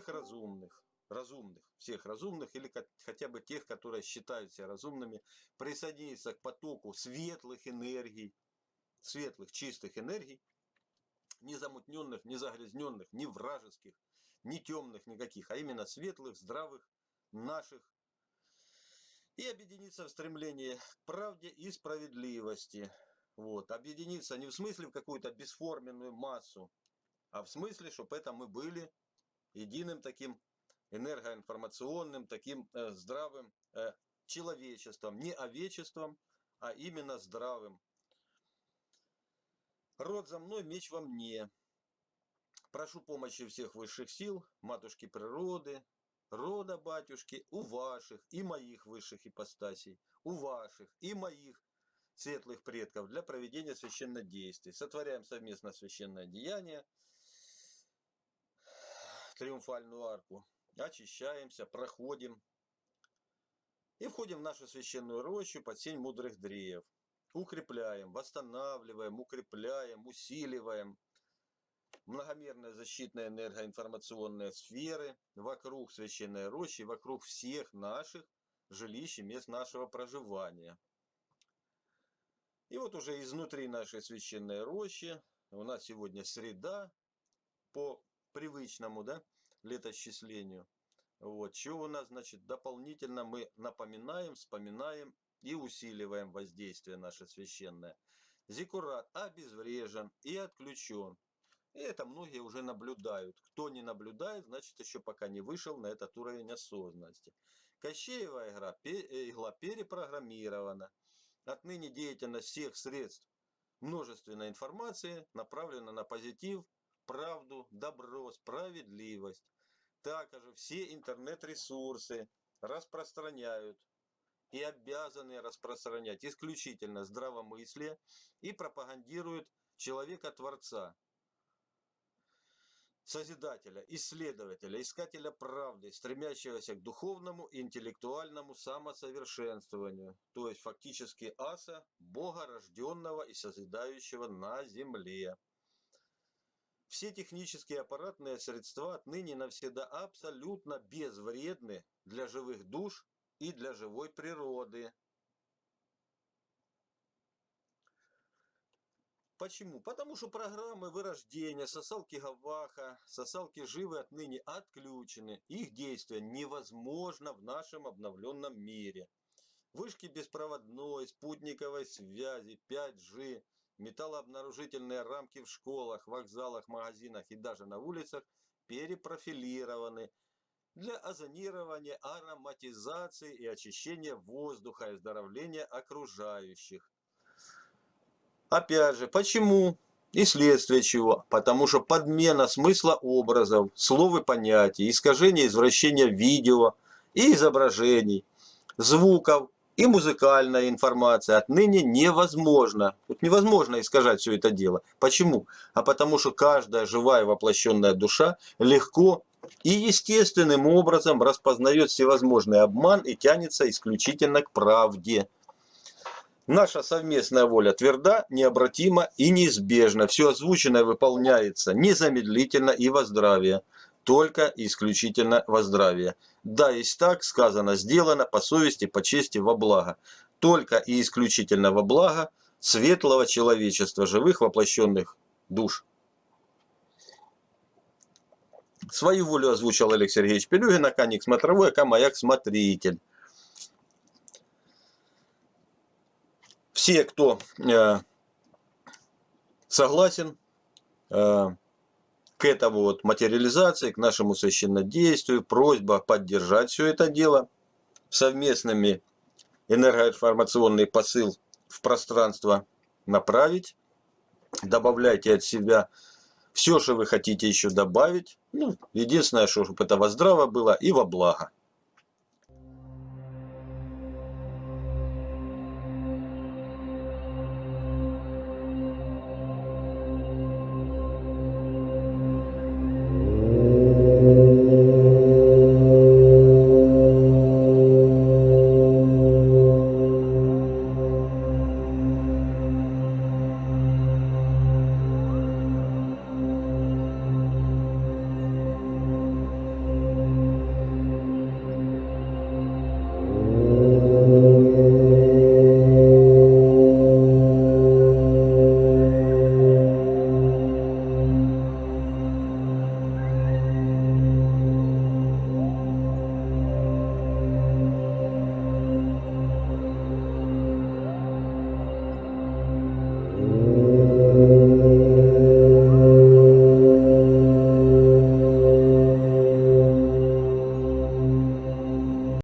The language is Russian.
самых разумных или хотя бы тех, которые считают себя разумными, присоединиться к потоку светлых энергий, светлых, чистых энергий, не замутненных, не загрязненных, не вражеских, не темных никаких, а именно светлых, здравых, наших, и объединиться в стремлении к правде и справедливости. Вот. Объединиться не в смысле в какую-то бесформенную массу, а в смысле, чтобы это мы были единым таким энергоинформационным, таким э, здравым э, человечеством, не овечеством, а именно здравым. Род за мной, меч во мне. Прошу помощи всех высших сил, матушки природы, рода батюшки, у ваших и моих высших ипостасей, у ваших и моих светлых предков для проведения священных действий. Сотворяем совместно священное деяние, триумфальную арку, очищаемся, проходим и входим в нашу священную рощу под сень мудрых дреев. Укрепляем, восстанавливаем, укрепляем, усиливаем многомерные защитные энергоинформационные сферы вокруг священной рощи, вокруг всех наших жилищ и мест нашего проживания. И вот уже изнутри нашей священной рощи у нас сегодня среда по привычному да, летосчислению. Вот, что у нас, значит, дополнительно мы напоминаем, вспоминаем и усиливаем воздействие наше священное. Зиккурат обезврежен и отключен. И это многие уже наблюдают. Кто не наблюдает, значит еще пока не вышел на этот уровень осознанности. Кощеева игра, э, игла перепрограммирована. Отныне деятельность всех средств множественной информации направлена на позитив, правду, добро, справедливость. Также все интернет-ресурсы распространяют и обязаны распространять исключительно здравомыслие и пропагандируют человека-творца, Созидателя, исследователя, искателя правды, стремящегося к духовному и интеллектуальному самосовершенствованию, то есть фактически аса, Бога рожденного и созидающего на земле. Все технические аппаратные средства отныне навсегда абсолютно безвредны для живых душ и для живой природы. Почему? Потому что программы вырождения, сосалки Гаваха, сосалки живы отныне отключены. Их действие невозможно в нашем обновленном мире. Вышки беспроводной, спутниковой связи, 5G, металлообнаружительные рамки в школах, вокзалах, магазинах и даже на улицах перепрофилированы для озонирования, ароматизации и очищения воздуха и оздоровления окружающих. Опять же, почему? И следствие чего? Потому что подмена смысла образов, слов и понятий, искажение, извращение видео и изображений, звуков и музыкальная информация отныне невозможно. Тут невозможно искажать все это дело. Почему? А потому что каждая живая воплощенная душа легко и естественным образом распознает всевозможный обман и тянется исключительно к правде. Наша совместная воля тверда, необратима и неизбежна. Все озвученное выполняется незамедлительно и во здравие. Только исключительно во здравие. Да, есть так, сказано, сделано по совести, по чести, во благо. Только и исключительно во благо светлого человечества, живых воплощенных душ. Свою волю озвучил Олег Сергеевич Пелюгин, Аканик Смотровой, Ака Маяк Смотритель. все, кто э, согласен э, к этому вот материализации, к нашему священнодействию, просьба поддержать все это дело совместными энергоинформационный посыл в пространство направить. Добавляйте от себя все, что вы хотите еще добавить. Ну, единственное, что чтобы это во здраво было и во благо.